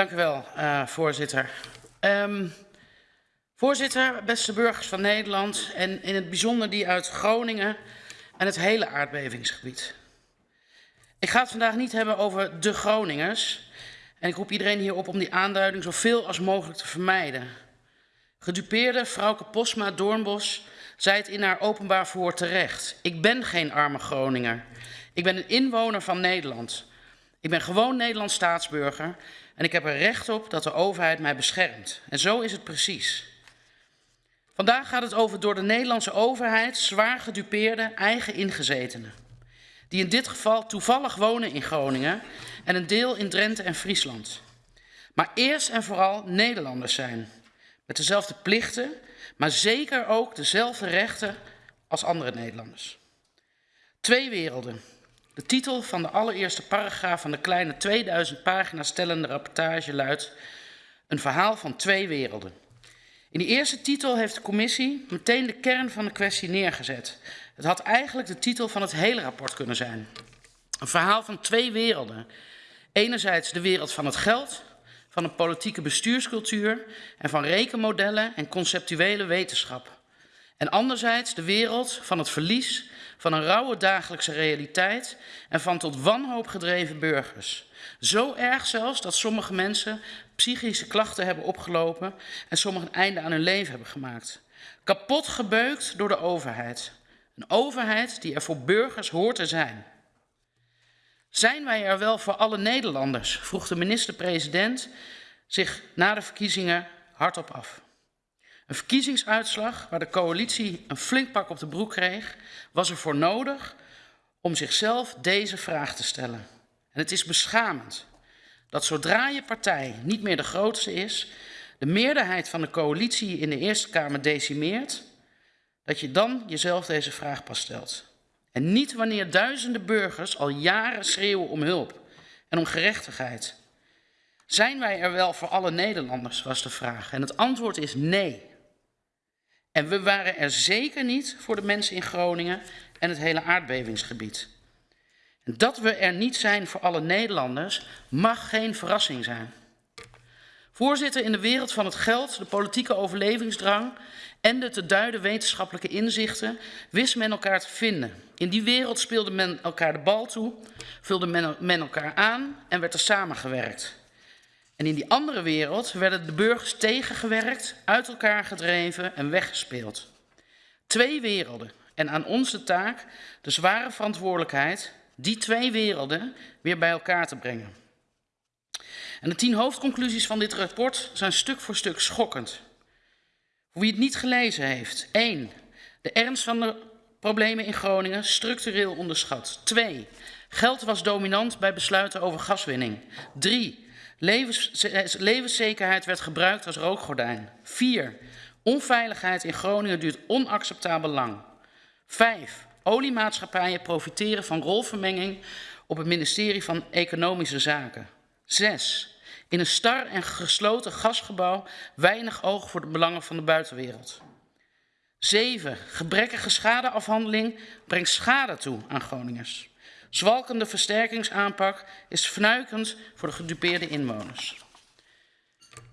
Dank u wel, uh, voorzitter. Um, voorzitter, beste burgers van Nederland en in het bijzonder die uit Groningen en het hele aardbevingsgebied. Ik ga het vandaag niet hebben over de Groningers. En ik roep iedereen hier op om die aanduiding zoveel als mogelijk te vermijden. Gedupeerde vrouwke Posma Doornbos zei het in haar openbaar verhoor terecht. Ik ben geen arme Groninger. Ik ben een inwoner van Nederland. Ik ben gewoon Nederlands staatsburger en ik heb er recht op dat de overheid mij beschermt. En zo is het precies. Vandaag gaat het over door de Nederlandse overheid zwaar gedupeerde eigen ingezetenen. Die in dit geval toevallig wonen in Groningen en een deel in Drenthe en Friesland. Maar eerst en vooral Nederlanders zijn. Met dezelfde plichten, maar zeker ook dezelfde rechten als andere Nederlanders. Twee werelden. De titel van de allereerste paragraaf van de kleine 2000 pagina's stellende rapportage luidt Een verhaal van twee werelden. In die eerste titel heeft de commissie meteen de kern van de kwestie neergezet. Het had eigenlijk de titel van het hele rapport kunnen zijn. Een verhaal van twee werelden. Enerzijds de wereld van het geld, van een politieke bestuurscultuur en van rekenmodellen en conceptuele wetenschap. En anderzijds de wereld van het verlies van een rauwe dagelijkse realiteit en van tot wanhoop gedreven burgers. Zo erg zelfs dat sommige mensen psychische klachten hebben opgelopen en sommigen een einde aan hun leven hebben gemaakt. Kapot gebeukt door de overheid. Een overheid die er voor burgers hoort te zijn. Zijn wij er wel voor alle Nederlanders? vroeg de minister-president zich na de verkiezingen hardop af. Een verkiezingsuitslag waar de coalitie een flink pak op de broek kreeg, was er voor nodig om zichzelf deze vraag te stellen. En het is beschamend dat zodra je partij niet meer de grootste is, de meerderheid van de coalitie in de Eerste Kamer decimeert, dat je dan jezelf deze vraag pas stelt. En niet wanneer duizenden burgers al jaren schreeuwen om hulp en om gerechtigheid. Zijn wij er wel voor alle Nederlanders, was de vraag. En het antwoord is nee. En we waren er zeker niet voor de mensen in Groningen en het hele aardbevingsgebied. En dat we er niet zijn voor alle Nederlanders mag geen verrassing zijn. Voorzitter, in de wereld van het geld, de politieke overlevingsdrang en de te duiden wetenschappelijke inzichten wist men elkaar te vinden. In die wereld speelde men elkaar de bal toe, vulde men, elkaar aan en werd er samengewerkt. En in die andere wereld werden de burgers tegengewerkt, uit elkaar gedreven en weggespeeld. Twee werelden en aan ons de taak de zware verantwoordelijkheid die twee werelden weer bij elkaar te brengen. En de tien hoofdconclusies van dit rapport zijn stuk voor stuk schokkend. Voor wie het niet gelezen heeft. 1. De ernst van de problemen in Groningen structureel onderschat. 2. Geld was dominant bij besluiten over gaswinning. 3. Levens, levenszekerheid werd gebruikt als rookgordijn. 4. Onveiligheid in Groningen duurt onacceptabel lang. 5. Oliemaatschappijen profiteren van rolvermenging op het ministerie van Economische Zaken. 6. In een star en gesloten gasgebouw weinig oog voor de belangen van de buitenwereld. 7. Gebrekkige schadeafhandeling brengt schade toe aan Groningers. Zwalkende versterkingsaanpak is fnuikend voor de gedupeerde inwoners.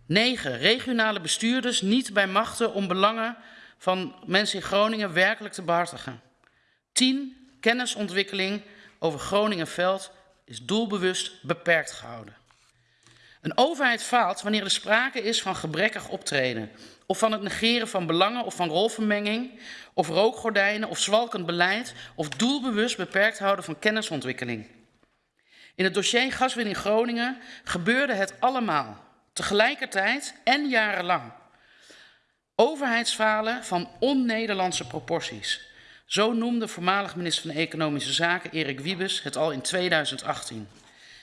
9. Regionale bestuurders niet bij machten om belangen van mensen in Groningen werkelijk te behartigen. 10. Kennisontwikkeling over Groningenveld is doelbewust beperkt gehouden. Een overheid faalt wanneer er sprake is van gebrekkig optreden, of van het negeren van belangen of van rolvermenging, of rookgordijnen of zwalkend beleid, of doelbewust beperkt houden van kennisontwikkeling. In het dossier gaswinning Groningen gebeurde het allemaal, tegelijkertijd en jarenlang. Overheidsfalen van on-Nederlandse proporties. Zo noemde voormalig minister van Economische Zaken Erik Wiebes het al in 2018.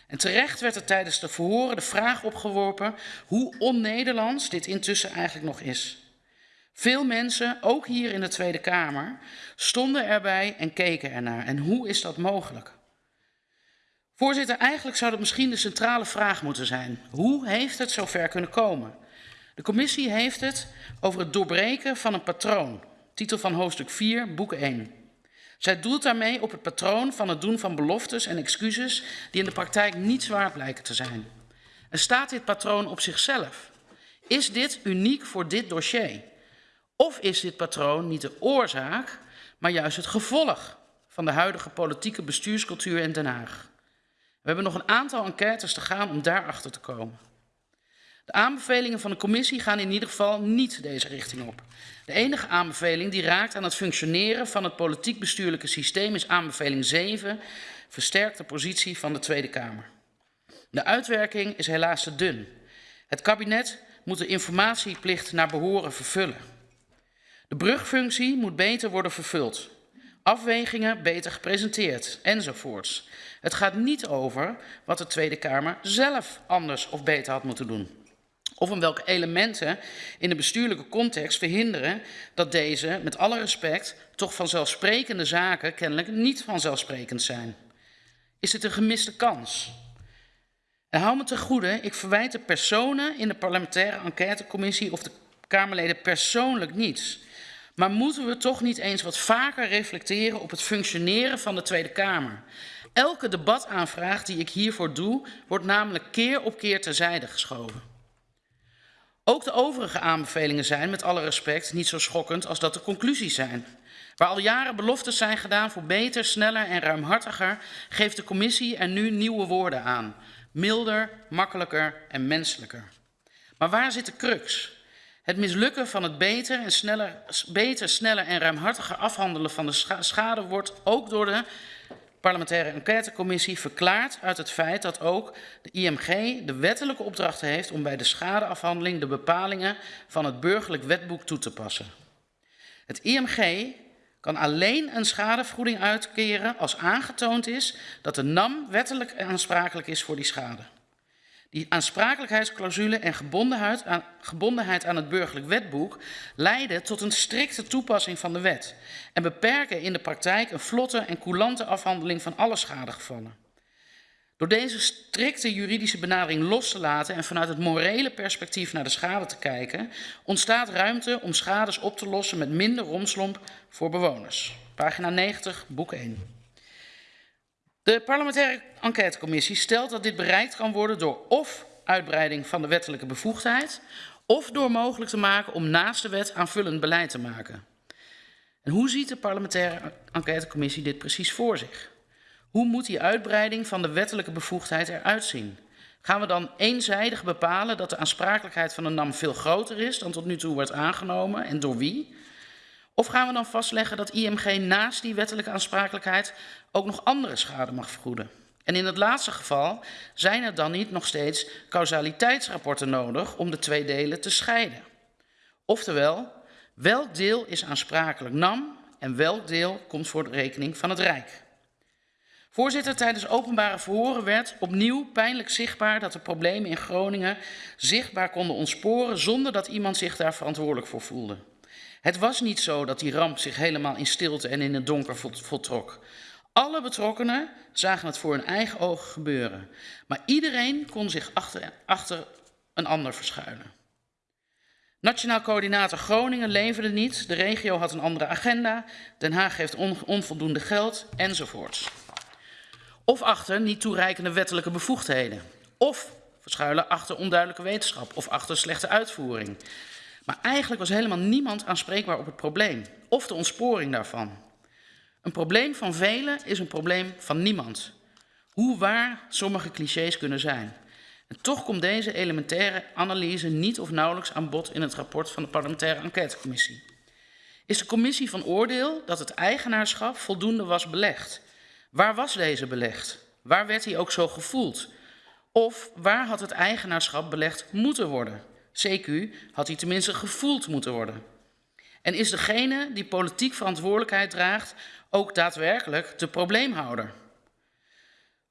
En terecht werd er tijdens de verhoren de vraag opgeworpen hoe on-Nederlands dit intussen eigenlijk nog is. Veel mensen, ook hier in de Tweede Kamer, stonden erbij en keken ernaar. En hoe is dat mogelijk? Voorzitter, eigenlijk zou dat misschien de centrale vraag moeten zijn. Hoe heeft het zover kunnen komen? De commissie heeft het over het doorbreken van een patroon. Titel van hoofdstuk 4, boek 1. Zij doelt daarmee op het patroon van het doen van beloftes en excuses die in de praktijk niet zwaar blijken te zijn. En staat dit patroon op zichzelf? Is dit uniek voor dit dossier? Of is dit patroon niet de oorzaak, maar juist het gevolg van de huidige politieke bestuurscultuur in Den Haag? We hebben nog een aantal enquêtes te gaan om daarachter te komen. De aanbevelingen van de commissie gaan in ieder geval niet deze richting op. De enige aanbeveling die raakt aan het functioneren van het politiek bestuurlijke systeem is aanbeveling 7, versterkte positie van de Tweede Kamer. De uitwerking is helaas te dun. Het kabinet moet de informatieplicht naar behoren vervullen. De brugfunctie moet beter worden vervuld. Afwegingen beter gepresenteerd, enzovoorts. Het gaat niet over wat de Tweede Kamer zelf anders of beter had moeten doen. Of om welke elementen in de bestuurlijke context verhinderen dat deze, met alle respect, toch vanzelfsprekende zaken kennelijk niet vanzelfsprekend zijn. Is het een gemiste kans? En hou me te goede, ik verwijt de personen in de parlementaire enquêtecommissie of de Kamerleden persoonlijk niets. Maar moeten we toch niet eens wat vaker reflecteren op het functioneren van de Tweede Kamer? Elke debataanvraag die ik hiervoor doe, wordt namelijk keer op keer terzijde geschoven. Ook de overige aanbevelingen zijn, met alle respect, niet zo schokkend als dat de conclusies zijn. Waar al jaren beloftes zijn gedaan voor beter, sneller en ruimhartiger, geeft de commissie er nu nieuwe woorden aan. Milder, makkelijker en menselijker. Maar waar zit de crux? Het mislukken van het beter, en sneller, beter, sneller en ruimhartiger afhandelen van de schade wordt ook door de parlementaire enquêtecommissie verklaart uit het feit dat ook de IMG de wettelijke opdracht heeft om bij de schadeafhandeling de bepalingen van het burgerlijk wetboek toe te passen. Het IMG kan alleen een schadevergoeding uitkeren als aangetoond is dat de NAM wettelijk aansprakelijk is voor die schade. Die aansprakelijkheidsclausule en gebondenheid aan, gebondenheid aan het burgerlijk wetboek leiden tot een strikte toepassing van de wet en beperken in de praktijk een vlotte en coulante afhandeling van alle schadegevallen. Door deze strikte juridische benadering los te laten en vanuit het morele perspectief naar de schade te kijken, ontstaat ruimte om schades op te lossen met minder romslomp voor bewoners. Pagina 90, boek 1. De parlementaire enquêtecommissie stelt dat dit bereikt kan worden door of uitbreiding van de wettelijke bevoegdheid of door mogelijk te maken om naast de wet aanvullend beleid te maken. En hoe ziet de parlementaire enquêtecommissie dit precies voor zich? Hoe moet die uitbreiding van de wettelijke bevoegdheid eruit zien? Gaan we dan eenzijdig bepalen dat de aansprakelijkheid van de NAM veel groter is dan tot nu toe wordt aangenomen en door wie? Of gaan we dan vastleggen dat IMG naast die wettelijke aansprakelijkheid ook nog andere schade mag vergoeden? En in het laatste geval zijn er dan niet nog steeds causaliteitsrapporten nodig om de twee delen te scheiden. Oftewel, welk deel is aansprakelijk NAM en welk deel komt voor de rekening van het Rijk? Voorzitter, tijdens openbare verhoren werd opnieuw pijnlijk zichtbaar dat de problemen in Groningen zichtbaar konden ontsporen zonder dat iemand zich daar verantwoordelijk voor voelde. Het was niet zo dat die ramp zich helemaal in stilte en in het donker voltrok. Alle betrokkenen zagen het voor hun eigen ogen gebeuren. Maar iedereen kon zich achter, achter een ander verschuilen. Nationaal coördinator Groningen leverde niet, de regio had een andere agenda, Den Haag heeft on, onvoldoende geld enzovoorts. Of achter niet toereikende wettelijke bevoegdheden. Of verschuilen achter onduidelijke wetenschap of achter slechte uitvoering. Maar eigenlijk was helemaal niemand aanspreekbaar op het probleem of de ontsporing daarvan. Een probleem van velen is een probleem van niemand. Hoe waar sommige clichés kunnen zijn. En toch komt deze elementaire analyse niet of nauwelijks aan bod in het rapport van de parlementaire enquêtecommissie. Is de commissie van oordeel dat het eigenaarschap voldoende was belegd? Waar was deze belegd? Waar werd hij ook zo gevoeld? Of waar had het eigenaarschap belegd moeten worden? CQ had hij tenminste gevoeld moeten worden. En is degene die politiek verantwoordelijkheid draagt ook daadwerkelijk de probleemhouder?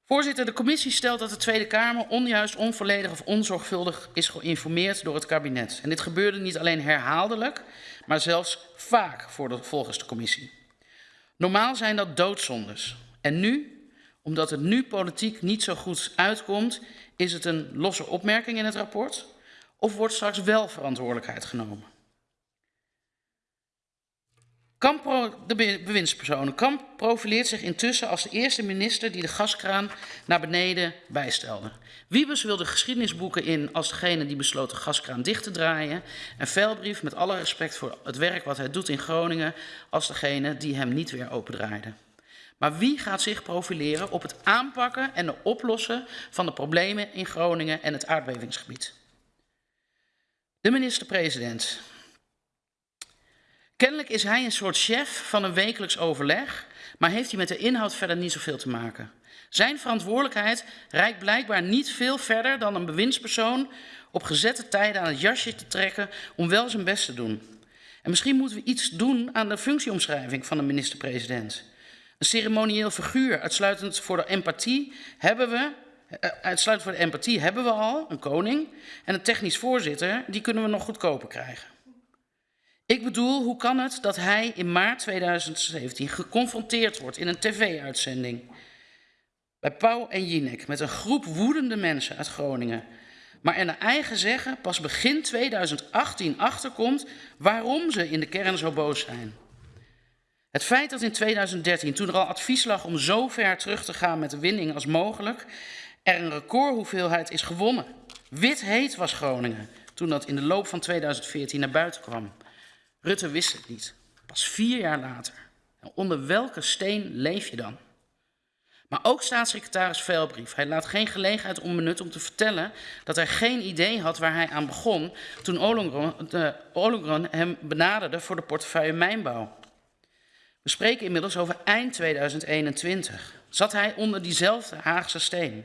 Voorzitter, de commissie stelt dat de Tweede Kamer onjuist, onvolledig of onzorgvuldig is geïnformeerd door het kabinet. En dit gebeurde niet alleen herhaaldelijk, maar zelfs vaak voor de, volgens de commissie. Normaal zijn dat doodzondes. En nu, omdat het nu politiek niet zo goed uitkomt, is het een losse opmerking in het rapport of wordt straks wel verantwoordelijkheid genomen? Kamp, de bewindspersoon, Kamp profileert zich intussen als de eerste minister die de gaskraan naar beneden bijstelde. Wiebes wil de geschiedenisboeken in als degene die besloot de gaskraan dicht te draaien. En Velbrief, met alle respect voor het werk wat hij doet in Groningen, als degene die hem niet weer opendraaide. Maar wie gaat zich profileren op het aanpakken en de oplossen van de problemen in Groningen en het aardbevingsgebied? De minister-president. Kennelijk is hij een soort chef van een wekelijks overleg, maar heeft hij met de inhoud verder niet zoveel te maken. Zijn verantwoordelijkheid reikt blijkbaar niet veel verder dan een bewindspersoon op gezette tijden aan het jasje te trekken om wel zijn best te doen. En misschien moeten we iets doen aan de functieomschrijving van de minister-president. Een ceremonieel figuur, uitsluitend voor de empathie, hebben we, uitsluitend voor de empathie hebben we al, een koning. En een technisch voorzitter, die kunnen we nog goedkoper krijgen. Ik bedoel, hoe kan het dat hij in maart 2017 geconfronteerd wordt in een tv-uitzending bij Pauw en Jinek met een groep woedende mensen uit Groningen, maar er naar eigen zeggen pas begin 2018 achterkomt waarom ze in de kern zo boos zijn. Het feit dat in 2013, toen er al advies lag om zo ver terug te gaan met de winning als mogelijk, er een recordhoeveelheid is gewonnen. Wit heet was Groningen toen dat in de loop van 2014 naar buiten kwam. Rutte wist het niet. Pas vier jaar later. En onder welke steen leef je dan? Maar ook staatssecretaris Velbrief. Hij laat geen gelegenheid onbenut om te vertellen dat hij geen idee had waar hij aan begon toen Ollongren hem benaderde voor de portefeuille mijnbouw. We spreken inmiddels over eind 2021. Zat hij onder diezelfde Haagse steen?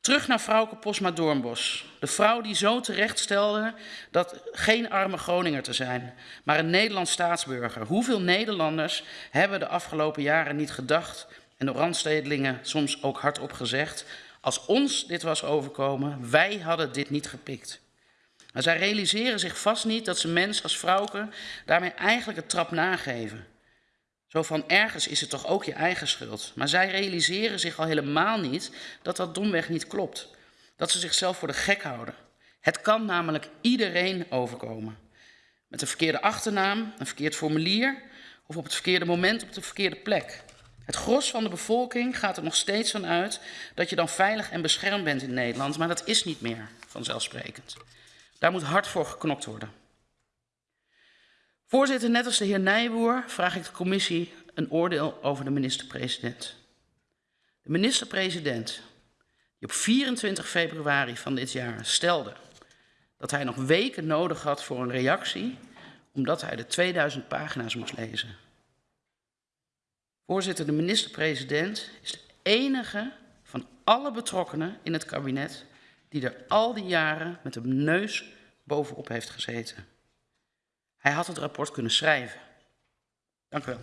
Terug naar vrouwke Posma Doornbos. De vrouw die zo terecht stelde dat geen arme Groninger te zijn, maar een Nederlands staatsburger. Hoeveel Nederlanders hebben de afgelopen jaren niet gedacht, en de randstedelingen soms ook hardop gezegd, als ons dit was overkomen, wij hadden dit niet gepikt. Maar zij realiseren zich vast niet dat ze mens als vrouwke daarmee eigenlijk een trap nageven. Zo van ergens is het toch ook je eigen schuld. Maar zij realiseren zich al helemaal niet dat dat domweg niet klopt. Dat ze zichzelf voor de gek houden. Het kan namelijk iedereen overkomen. Met een verkeerde achternaam, een verkeerd formulier of op het verkeerde moment op de verkeerde plek. Het gros van de bevolking gaat er nog steeds van uit dat je dan veilig en beschermd bent in Nederland, maar dat is niet meer vanzelfsprekend. Daar moet hard voor geknokt worden. Voorzitter, net als de heer Nijboer vraag ik de commissie een oordeel over de minister-president. De minister-president, die op 24 februari van dit jaar stelde dat hij nog weken nodig had voor een reactie, omdat hij de 2000 pagina's moest lezen. Voorzitter, de minister-president is de enige van alle betrokkenen in het kabinet die er al die jaren met een neus bovenop heeft gezeten. Hij had het rapport kunnen schrijven. Dank u wel.